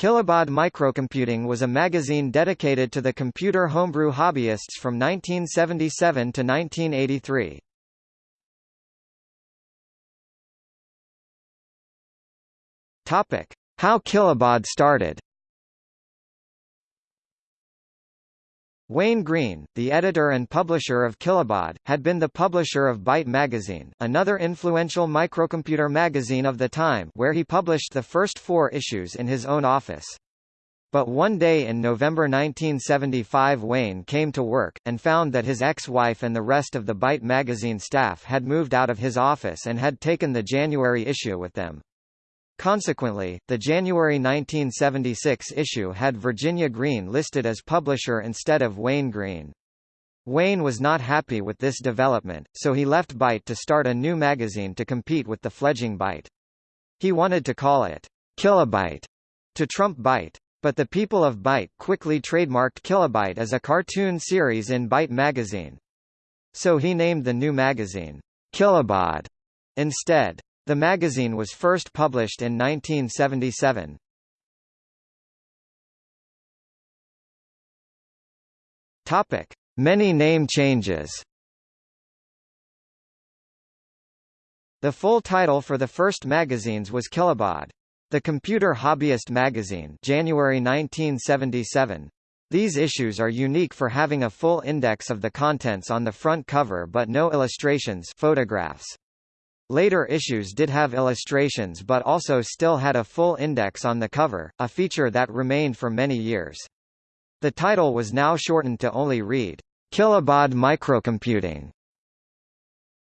Kilobaud Microcomputing was a magazine dedicated to the computer homebrew hobbyists from 1977 to 1983. Topic: How Kilobaud started. Wayne Green, the editor and publisher of Kilobaud, had been the publisher of Byte magazine, another influential microcomputer magazine of the time where he published the first four issues in his own office. But one day in November 1975 Wayne came to work, and found that his ex-wife and the rest of the Byte magazine staff had moved out of his office and had taken the January issue with them. Consequently, the January 1976 issue had Virginia Green listed as publisher instead of Wayne Green. Wayne was not happy with this development, so he left Byte to start a new magazine to compete with the fledgling Byte. He wanted to call it Kilobyte to trump Byte. But the people of Byte quickly trademarked Kilobyte as a cartoon series in Byte magazine. So he named the new magazine Kilobaud instead. The magazine was first published in 1977. Topic: Many name changes. The full title for the first magazines was Kilobaud. The Computer Hobbyist magazine, January 1977. These issues are unique for having a full index of the contents on the front cover but no illustrations, photographs. Later issues did have illustrations but also still had a full index on the cover, a feature that remained for many years. The title was now shortened to only read, Kilobaud Microcomputing.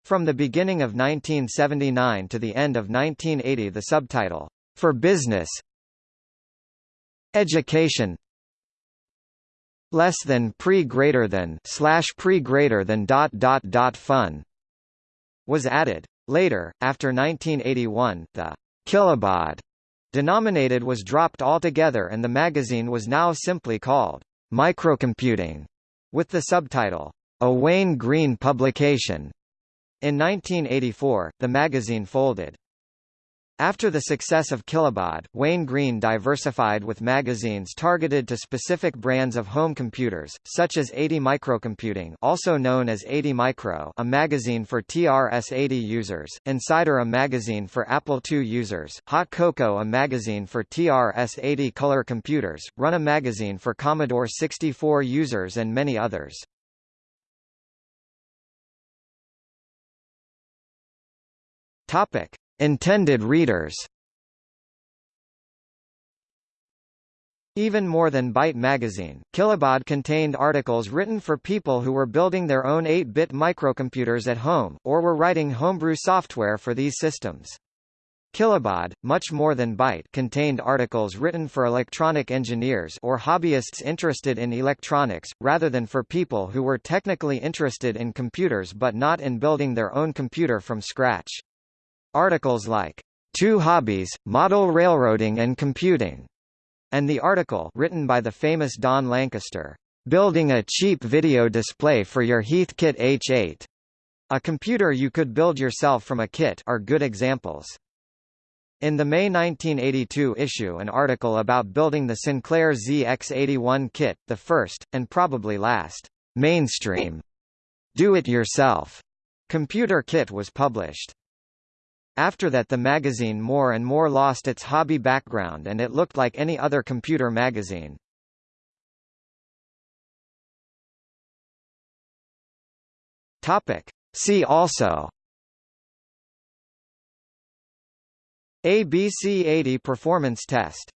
From the beginning of 1979 to the end of 1980 the subtitle, For Business Education less than pre greater than slash pre greater than dot dot dot fun was added. Later, after 1981, the kilobaud denominated was dropped altogether and the magazine was now simply called Microcomputing, with the subtitle, A Wayne Green Publication. In 1984, the magazine folded. After the success of Kilobaud, Wayne Green diversified with magazines targeted to specific brands of home computers, such as 80 Microcomputing also known as 80 Micro a magazine for TRS-80 users, inCider a magazine for Apple II users, Hot CoCo a magazine for TRS-80 color computers, Run a magazine for Commodore 64 users and many others. Topic. Intended readers Even more than Byte magazine, Kilobaud contained articles written for people who were building their own 8-bit microcomputers at home, or were writing homebrew software for these systems. Kilobaud, much more than Byte contained articles written for electronic engineers or hobbyists interested in electronics, rather than for people who were technically interested in computers but not in building their own computer from scratch. Articles like, Two Hobbies, Model Railroading and Computing, and the article written by the famous Don Lancaster, Building a Cheap Video Display for Your Heathkit H8, a computer you could build yourself from a kit are good examples. In the May 1982 issue an article about building the Sinclair ZX81 kit, the first, and probably last, mainstream, do-it-yourself computer kit was published. After that the magazine more and more lost its hobby background and it looked like any other computer magazine. Topic. See also ABC-80 performance test